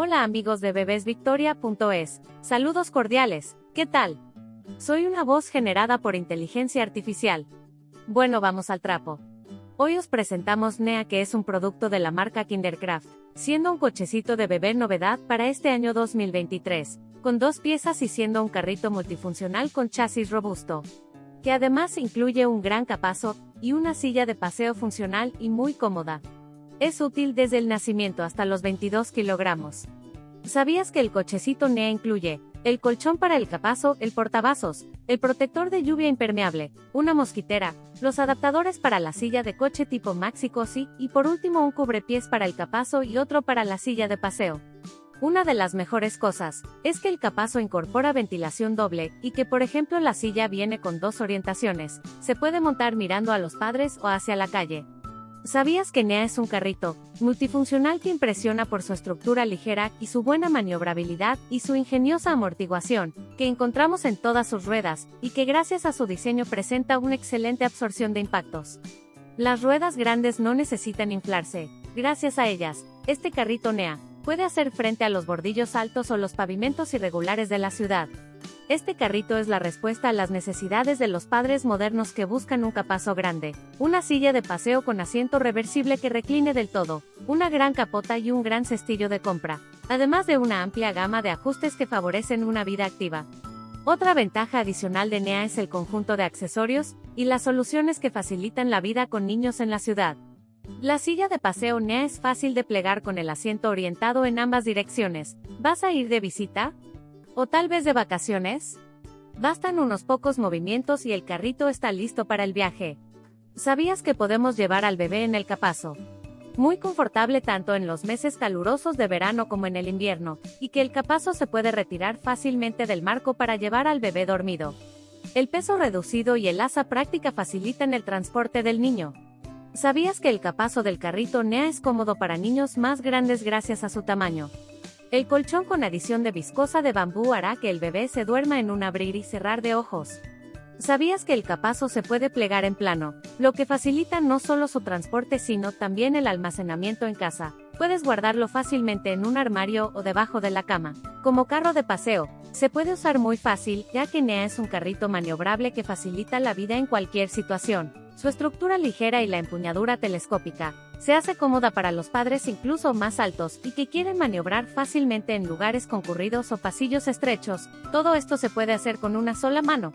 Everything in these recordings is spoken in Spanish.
Hola amigos de bebesvictoria.es, saludos cordiales, ¿qué tal? Soy una voz generada por inteligencia artificial. Bueno, vamos al trapo. Hoy os presentamos NEA que es un producto de la marca Kindercraft, siendo un cochecito de bebé novedad para este año 2023, con dos piezas y siendo un carrito multifuncional con chasis robusto, que además incluye un gran capazo y una silla de paseo funcional y muy cómoda. Es útil desde el nacimiento hasta los 22 kilogramos. ¿Sabías que el cochecito NEA incluye el colchón para el capazo, el portavasos, el protector de lluvia impermeable, una mosquitera, los adaptadores para la silla de coche tipo Maxi Cosi y por último un cubrepiés para el capazo y otro para la silla de paseo? Una de las mejores cosas es que el capazo incorpora ventilación doble y que por ejemplo la silla viene con dos orientaciones, se puede montar mirando a los padres o hacia la calle. ¿Sabías que NEA es un carrito multifuncional que impresiona por su estructura ligera y su buena maniobrabilidad y su ingeniosa amortiguación, que encontramos en todas sus ruedas, y que gracias a su diseño presenta una excelente absorción de impactos? Las ruedas grandes no necesitan inflarse. Gracias a ellas, este carrito NEA puede hacer frente a los bordillos altos o los pavimentos irregulares de la ciudad. Este carrito es la respuesta a las necesidades de los padres modernos que buscan un capazo grande, una silla de paseo con asiento reversible que recline del todo, una gran capota y un gran cestillo de compra, además de una amplia gama de ajustes que favorecen una vida activa. Otra ventaja adicional de NEA es el conjunto de accesorios y las soluciones que facilitan la vida con niños en la ciudad. La silla de paseo NEA es fácil de plegar con el asiento orientado en ambas direcciones. ¿Vas a ir de visita? ¿O tal vez de vacaciones? Bastan unos pocos movimientos y el carrito está listo para el viaje. ¿Sabías que podemos llevar al bebé en el capazo? Muy confortable tanto en los meses calurosos de verano como en el invierno, y que el capazo se puede retirar fácilmente del marco para llevar al bebé dormido. El peso reducido y el asa práctica facilitan el transporte del niño. ¿Sabías que el capazo del carrito NEA es cómodo para niños más grandes gracias a su tamaño? El colchón con adición de viscosa de bambú hará que el bebé se duerma en un abrir y cerrar de ojos. ¿Sabías que el capazo se puede plegar en plano, lo que facilita no solo su transporte sino también el almacenamiento en casa? Puedes guardarlo fácilmente en un armario o debajo de la cama. Como carro de paseo, se puede usar muy fácil ya que NEA es un carrito maniobrable que facilita la vida en cualquier situación. Su estructura ligera y la empuñadura telescópica se hace cómoda para los padres incluso más altos y que quieren maniobrar fácilmente en lugares concurridos o pasillos estrechos, todo esto se puede hacer con una sola mano.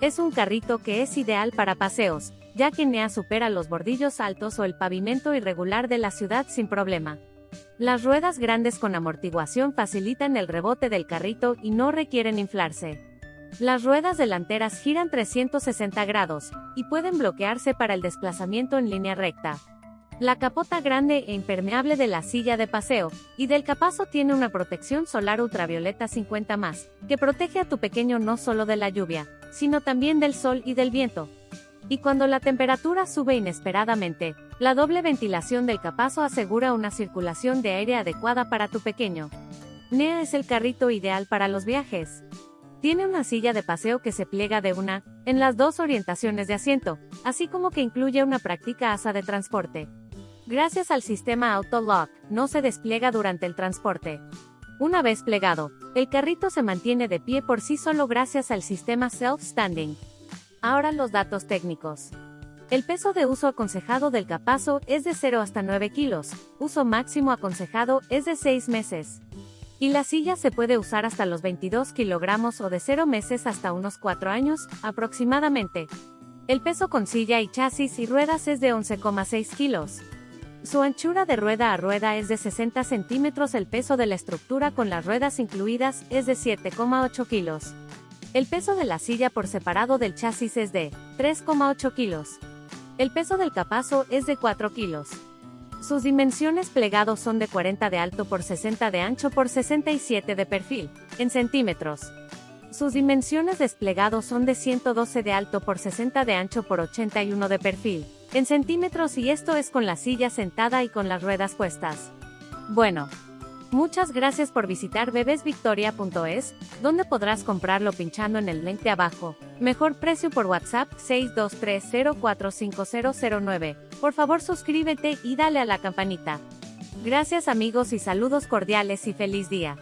Es un carrito que es ideal para paseos, ya que NEA supera los bordillos altos o el pavimento irregular de la ciudad sin problema. Las ruedas grandes con amortiguación facilitan el rebote del carrito y no requieren inflarse. Las ruedas delanteras giran 360 grados y pueden bloquearse para el desplazamiento en línea recta. La capota grande e impermeable de la silla de paseo y del capazo tiene una protección solar ultravioleta 50 más, que protege a tu pequeño no solo de la lluvia, sino también del sol y del viento. Y cuando la temperatura sube inesperadamente, la doble ventilación del capazo asegura una circulación de aire adecuada para tu pequeño. NEA es el carrito ideal para los viajes. Tiene una silla de paseo que se pliega de una, en las dos orientaciones de asiento, así como que incluye una práctica asa de transporte. Gracias al sistema Auto-Lock, no se despliega durante el transporte. Una vez plegado, el carrito se mantiene de pie por sí solo gracias al sistema Self-Standing. Ahora los datos técnicos. El peso de uso aconsejado del capazo es de 0 hasta 9 kilos, uso máximo aconsejado es de 6 meses. Y la silla se puede usar hasta los 22 kilogramos o de 0 meses hasta unos 4 años, aproximadamente. El peso con silla y chasis y ruedas es de 11,6 kilos. Su anchura de rueda a rueda es de 60 centímetros, el peso de la estructura con las ruedas incluidas es de 7,8 kilos. El peso de la silla por separado del chasis es de 3,8 kilos. El peso del capazo es de 4 kilos. Sus dimensiones plegados son de 40 de alto por 60 de ancho por 67 de perfil, en centímetros. Sus dimensiones desplegados son de 112 de alto por 60 de ancho por 81 de perfil, en centímetros y esto es con la silla sentada y con las ruedas puestas. Bueno. Muchas gracias por visitar bebesvictoria.es, donde podrás comprarlo pinchando en el link de abajo. Mejor precio por WhatsApp 623045009. Por favor suscríbete y dale a la campanita. Gracias amigos y saludos cordiales y feliz día.